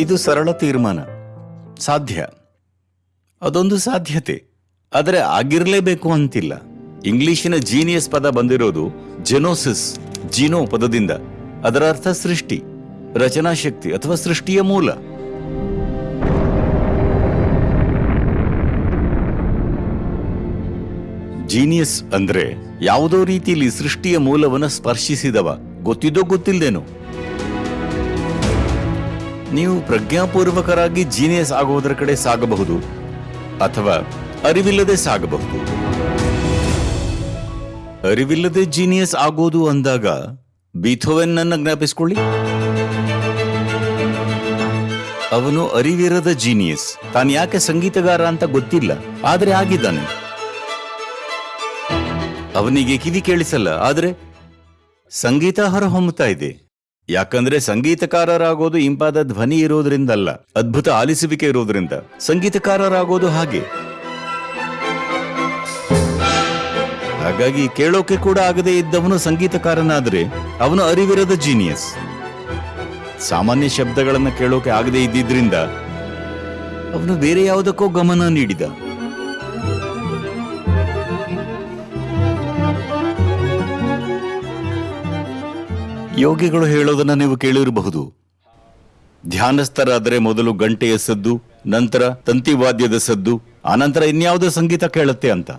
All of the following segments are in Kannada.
ಇದು ಸರಳ ತೀರ್ಮಾನ. ಸಾಧ್ಯ. ಅದೊಂದು ಸಾಧ್ಯತೆ. ಆದರೆ ಆಗಿರಲೇಬೇಕು ಅಂತಿಲ್ಲ. ಇಂಗ್ಲಿಶಿನ ಜೀನಿಯಸ್ ಪದ ಬಂದಿರೋದು ಜೆನೋಸಿಸ್, ಜೀನೋ ಪದದಿಂದ. ಅದರ ಅರ್ಥ ಸೃಷ್ಟಿ, ರಚನಾ ಶಕ್ತಿ ಅಥವಾ ಸೃಷ್ಟಿಯ ಮೂಲ. ಜೀನಿಯಸ್ ಅಂದ್ರೆ ಯಾವುದೋ ರೀತಿಯಲ್ಲಿ ಸೃಷ್ಟಿಯ ಮೂಲವನ್ನು ಸ್ಪರ್ಶಿಸಿದವ. ಗೊತ್ತಿದ್ದೋ ಗೊತ್ತಿಲ್ದೇನೋ. ನೀವು ಪ್ರಜ್ಞಾಪೂರ್ವಕರಾಗಿ ಜೀನಿಯಸ್ ಆಗುವುದರ ಕಡೆ ಸಾಗಬಹುದು ಅಥವಾ ಅರಿವಿಲ್ಲದೆ ಸಾಗಬಹುದು. ಅರಿವಿಲ್ಲದೆ ಜೀನಿಯಸ್ ಆಗೋದು ಅಂದಾಗ ಬೀಥೋವೆನ್ ನನ್ನ ಜ್ಞಾಪಿಸ್ಕೊಳ್ಳಿ. ಅವನು ಅರಿವಿರದ ಜೀನಿಯಸ್ ತಾನು ಯಾಕೆ ಸಂಗೀತಗಾರ ಅಂತ ಗೊತ್ತಿಲ್ಲ, ಆದ್ರೆ ಆಗಿದ್ದಾನೆ. ಅವನಿಗೆ ಕಿವಿ ಕೇಳಿಸಲ್ಲ, ಆದ್ರೆ ಸಂಗೀತ ಹೊರಹೊಮ್ಮುತ್ತಾ ಇದೆ. ಯಾಕಂದ್ರೆ ಸಂಗೀತಕಾರರಾಗೋದು ಇಂಪಾದ ಧ್ವನಿ ಇರೋದ್ರಿಂದಲ್ಲ, ಅದ್ಭುತ ಆಲಿಸುವಿಕೆ ಇರೋದ್ರಿಂದ. ಸಂಗೀತಕಾರರಾಗೋದು ಹಾಗೆ. ಹಾಗಾಗಿ ಕೇಳೋಕೆ ಕೂಡ ಆಗದೆ ಇದ್ದವನು ಸಂಗೀತಕಾರನಾದ್ರೆ ಅವನು ಅರಿವಿರದ ಜೀನಿಯಸ್. ಸಾಮಾನ್ಯ ಶಬ್ದಗಳನ್ನು ಕೇಳೋಕೆ ಆಗದೆ ಇದ್ದಿದ್ರಿಂದ ಅವನು ಬೇರೆ ಯಾವುದಕ್ಕೋ ಗಮನ ನೀಡಿದ. ಯೋಗಿಗಳು ಹೇಳೋದನ್ನ ನೀವು ಕೇಳಿರಬಹುದು. ಧ್ಯಾನಸ್ಥರಾದರೆ ಮೊದಲು ಗಂಟೆಯ ಸದ್ದು, ನಂತರ ತಂತಿವಾದ್ಯದ ಸದ್ದು, ಆನಂತರ ಇನ್ಯಾವುದೋ ಸಂಗೀತ ಕೇಳುತ್ತೆ ಅಂತ.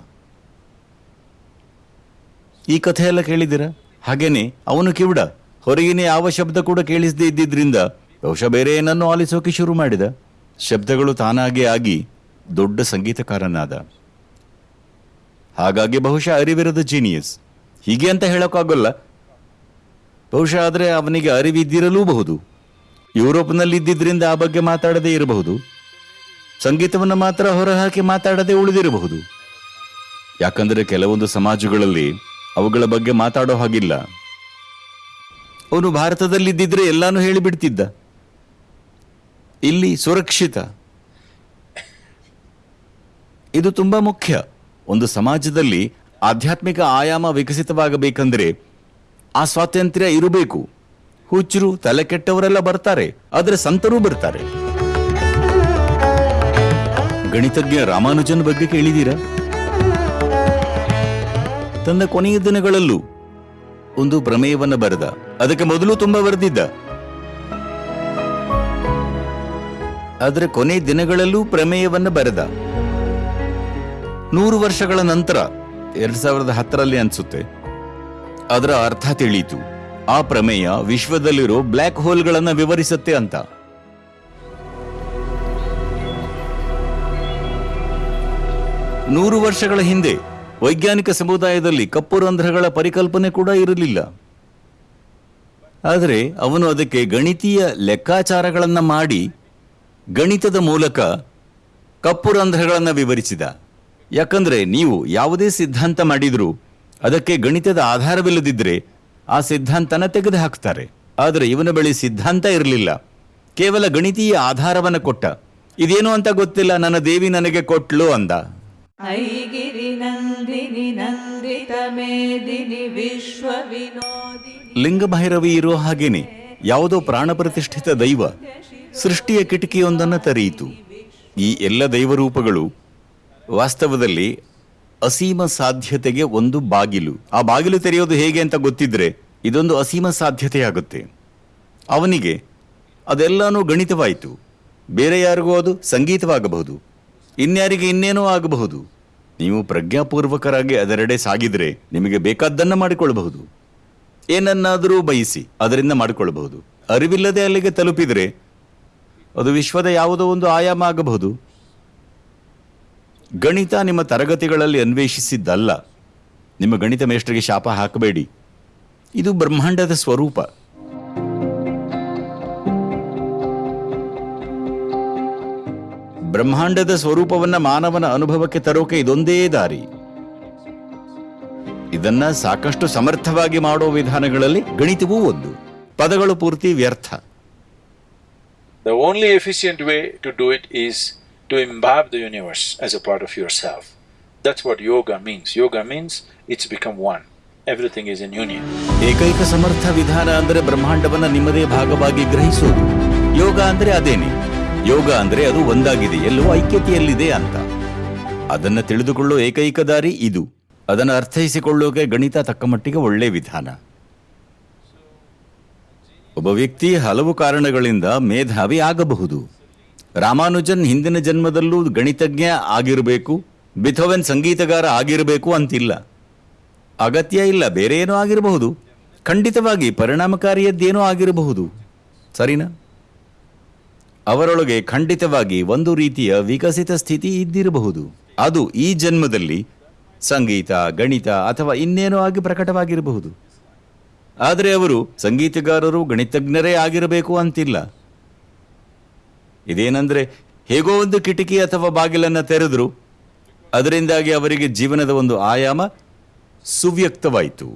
ಈ ಕಥೆ ಎಲ್ಲ ಕೇಳಿದಿರ ಹಾಗೇನೆ, ಅವನು ಕಿವಿಡ? ಹೊರಗಿನ ಯಾವ ಶಬ್ದ ಕೂಡ ಕೇಳಿಸದೇ ಇದ್ದಿದ್ರಿಂದ ಬಹುಶಃ ಬೇರೆ ಏನನ್ನು ಆಲಿಸೋಕೆ ಶುರು ಮಾಡಿದ. ಶಬ್ದಗಳು ತಾನಾಗೆ ಆಗಿ ದೊಡ್ಡ ಸಂಗೀತಕಾರನಾದ. ಹಾಗಾಗಿ ಬಹುಶಃ ಅರಿವಿರದ ಜೀನಿಯಸ್ ಹೀಗೆ ಅಂತ ಹೇಳೋಕ್ಕಾಗಲ್ಲ. ಬಹುಶಃ ಆದರೆ ಅವನಿಗೆ ಅರಿವಿದ್ದಿರಲೂಬಹುದು. ಯುರೋಪ್ನಲ್ಲಿ ಇದ್ದಿದ್ದರಿಂದ ಆ ಬಗ್ಗೆ ಮಾತಾಡದೇ ಇರಬಹುದು. ಸಂಗೀತವನ್ನು ಮಾತ್ರ ಹೊರಹಾಕಿ ಮಾತಾಡದೆ ಉಳಿದಿರಬಹುದು. ಯಾಕಂದರೆ ಕೆಲವೊಂದು ಸಮಾಜಗಳಲ್ಲಿ ಅವುಗಳ ಬಗ್ಗೆ ಮಾತಾಡೋ ಹಾಗಿಲ್ಲ. ಅವನು ಭಾರತದಲ್ಲಿದ್ದಿದ್ರೆ ಎಲ್ಲಾನು ಹೇಳಿಬಿಡ್ತಿದ್ದ. ಇಲ್ಲಿ ಸುರಕ್ಷಿತ. ಇದು ತುಂಬಾ ಮುಖ್ಯ. ಒಂದು ಸಮಾಜದಲ್ಲಿ ಆಧ್ಯಾತ್ಮಿಕ ಆಯಾಮ ವಿಕಸಿತವಾಗಬೇಕಂದ್ರೆ ಆ ಸ್ವಾತಂತ್ರ್ಯ ಇರಬೇಕು. ಹುಚ್ಚರು, ತಲೆ ಕೆಟ್ಟವರೆಲ್ಲ ಬರ್ತಾರೆ, ಆದರೆ ಸಂತರು ಬರ್ತಾರೆ. ಗಣಿತಜ್ಞ ರಾಮಾನುಜನ್ ಬಗ್ಗೆ ಕೇಳಿದೀರಾ ತನ್ನ ಕೊನೆಯ ದಿನಗಳಲ್ಲೂ ಒಂದು ಪ್ರಮೇಯವನ್ನು ಬರೆದ. ಅದಕ್ಕೆ ಮೊದಲು ತುಂಬಾ ಬರೆದಿದ್ದ. ಆದರೆ ಕೊನೆ ದಿನಗಳಲ್ಲೂ ಪ್ರಮೇಯವನ್ನ ಬರೆದ. ನೂರು ವರ್ಷಗಳ ನಂತರ, ಎರಡ್ ಸಾವಿರದ ಹತ್ತರಲ್ಲಿ ಅನ್ಸುತ್ತೆ. ಅದರ ಅರ್ಥ ತಿಳಿಯಿತು. ಆ ಪ್ರಮೇಯ ವಿಶ್ವದಲ್ಲಿರೋ ಬ್ಲ್ಯಾಕ್ ಹೋಲ್ಗಳನ್ನು ವಿವರಿಸುತ್ತೆ ಅಂತ. ನೂರು ವರ್ಷಗಳ ಹಿಂದೆ ವೈಜ್ಞಾನಿಕ ಸಮುದಾಯದಲ್ಲಿ ಕಪ್ಪು ರಂಧ್ರಗಳ ಪರಿಕಲ್ಪನೆ ಕೂಡ ಇರಲಿಲ್ಲ. ಆದರೆ ಅವನು ಅದಕ್ಕೆ ಗಣಿತೀಯ ಲೆಕ್ಕಾಚಾರಗಳನ್ನು ಮಾಡಿ ಗಣಿತದ ಮೂಲಕ ಕಪ್ಪು ರಂಧ್ರಗಳನ್ನು ವಿವರಿಸಿದ. ಯಾಕಂದ್ರೆ ನೀವು ಯಾವುದೇ ಸಿದ್ಧಾಂತ ಮಾಡಿದ್ರೂ ಅದಕ್ಕೆ ಗಣಿತದ ಆಧಾರವಿಲ್ಲದಿದ್ದರೆ ಆ ಸಿದ್ಧಾಂತನ ತೆಗೆದು ಹಾಕ್ತಾರೆ. ಆದರೆ ಇವನ ಬಳಿ ಸಿದ್ಧಾಂತ ಇರಲಿಲ್ಲ. ಕೇವಲ ಗಣಿತೀಯ ಆಧಾರವನ್ನು ಕೊಟ್ಟ. ಇದೇನು ಅಂತ ಗೊತ್ತಿಲ್ಲ. ನನ್ನ ದೇವಿ ನನಗೆ ಕೊಟ್ಲು ಅಂದ. ಲಿಂಗಭೈರವಿ ಇರೋ ಹಾಗೇನೆ. ಯಾವುದೋ ಪ್ರಾಣ ಪ್ರತಿಷ್ಠಿತ ದೈವ ಸೃಷ್ಟಿಯ ಕಿಟಕಿಯೊಂದನ್ನು ತರೆಯಿತು. ಈ ಎಲ್ಲ ದೈವರೂಪಗಳು ವಾಸ್ತವದಲ್ಲಿ ಅಸೀಮ ಸಾಧ್ಯತೆಗೆ ಒಂದು ಬಾಗಿಲು. ಆ ಬಾಗಿಲು ತೆರೆಯೋದು ಹೇಗೆ ಅಂತ ಗೊತ್ತಿದ್ರೆ, ಇದೊಂದು ಅಸೀಮ ಸಾಧ್ಯತೆಯಾಗುತ್ತೆ. ಅವನಿಗೆ ಅದೆಲ್ಲನೂ ಗಣಿತವಾಯಿತು. ಬೇರೆ ಯಾರಿಗೂ ಅದು ಸಂಗೀತವಾಗಬಹುದು. ಇನ್ಯಾರಿಗೆ ಇನ್ನೇನೋ ಆಗಬಹುದು. ನೀವು ಪ್ರಜ್ಞಾಪೂರ್ವಕರಾಗಿ ಅದರೆಡೆ ಸಾಗಿದರೆ ನಿಮಗೆ ಬೇಕಾದ್ದನ್ನು ಮಾಡಿಕೊಳ್ಳಬಹುದು. ಏನನ್ನಾದರೂ ಬಯಸಿ ಅದರಿಂದ ಮಾಡಿಕೊಳ್ಳಬಹುದು. ಅರಿವಿಲ್ಲದೆ ಅಲ್ಲಿಗೆ ತಲುಪಿದರೆ ಅದು ವಿಶ್ವದ ಯಾವುದೋ ಒಂದು ಆಯಾಮ ಆಗಬಹುದು. ಗಣಿತ ನಿಮ್ಮ ತರಗತಿಗಳಲ್ಲಿ ಅನ್ವೇಷಿಸಿದ್ದಲ್ಲ. ನಿಮ್ಮ ಗಣಿತ ಮೇಷ್ಟ್ರಿಗೆ ಶಾಪ ಹಾಕಬೇಡಿ. ಇದು ಬ್ರಹ್ಮಾಂಡದ ಸ್ವರೂಪ. ಬ್ರಹ್ಮಾಂಡದ ಸ್ವರೂಪವನ್ನ ಮಾನವನ ಅನುಭವಕ್ಕೆ ತರೋಕೆ ಇದೊಂದೇ ದಾರಿ. ಇದನ್ನ ಸಾಕಷ್ಟು ಸಮರ್ಥವಾಗಿ ಮಾಡೋ ವಿಧಾನಗಳಲ್ಲಿ ಗಣಿತವೂ ಒಂದು. ಪದಗಳು ಪೂರ್ತಿ ವ್ಯರ್ಥ. The only efficient way to do it is to imbibe the universe as a part of yourself. That's what yoga means. Yoga means it's become one. Everything is in union. ಏಕೈಕ ಸಮರ್ಥ ವಿಧಾನ ಅಂದರೆ ಬ್ರಹ್ಮಾಂಡವನ್ನ ನಿಮ್ಮದೇ ಭಾಗವಾಗಿ ಗ್ರಹಿಸೋದು ಯೋಗ ಅಂದ್ರೆ ಅದೇನೆ ಯೋಗ ಅಂದ್ರೆ ಅದು ಒಂದಾಗಿದೆ ಎಲ್ಲೋ ಐಕ್ಯತೆಯಲ್ಲಿದೆ ಅಂತ ಅದನ್ನ ತಿಳಿದುಕೊಳ್ಳೋ ಏಕೈಕ ದಾರಿ ಇದು ಅದನ್ನು ಅರ್ಥೈಸಿಕೊಳ್ಳೋಕೆ ಗಣಿತ ತಕ್ಕ ಮಟ್ಟಿಗೆ ಒಳ್ಳೆ ವಿಧಾನ ಒಬ್ಬ ವ್ಯಕ್ತಿ ಹಲವು ಕಾರಣಗಳಿಂದ ಮೇಧಾವಿ ಆಗಬಹುದು ರಾಮಾನುಜನ್ ಹಿಂದಿನ ಜನ್ಮದಲ್ಲೂ ಗಣಿತಜ್ಞ ಆಗಿರಬೇಕು, ಬಿಥೋವೆನ್ ಸಂಗೀತಗಾರ ಆಗಿರಬೇಕು ಅಂತಿಲ್ಲ. ಅಗತ್ಯ ಇಲ್ಲ, ಬೇರೆ ಏನೋ ಆಗಿರಬಹುದು. ಖಂಡಿತವಾಗಿ ಪರಿಣಾಮಕಾರಿಯದ್ದೇನೋ ಆಗಿರಬಹುದು. ಸರಿನಾ? ಅವರೊಳಗೆ ಖಂಡಿತವಾಗಿ ಒಂದು ರೀತಿಯ ವಿಕಸಿತ ಸ್ಥಿತಿ ಇದ್ದಿರಬಹುದು. ಅದು ಈ ಜನ್ಮದಲ್ಲಿ ಸಂಗೀತ, ಗಣಿತ ಅಥವಾ ಇನ್ನೇನೋ ಆಗಿ ಪ್ರಕಟವಾಗಿರಬಹುದು. ಆದರೆ ಅವರು ಸಂಗೀತಗಾರರು, ಗಣಿತಜ್ಞರೇ ಆಗಿರಬೇಕು ಅಂತಿಲ್ಲ. ಇದೇನಂದ್ರೆ ಹೇಗೋ ಒಂದು ಕಿಟಕಿ ಅಥವಾ ಬಾಗಿಲನ್ನು ತೆರೆದ್ರು ಅದರಿಂದಾಗಿ ಅವರಿಗೆ ಜೀವನದ ಒಂದು ಆಯಾಮ ಸುವ್ಯಕ್ತವಾಯಿತು.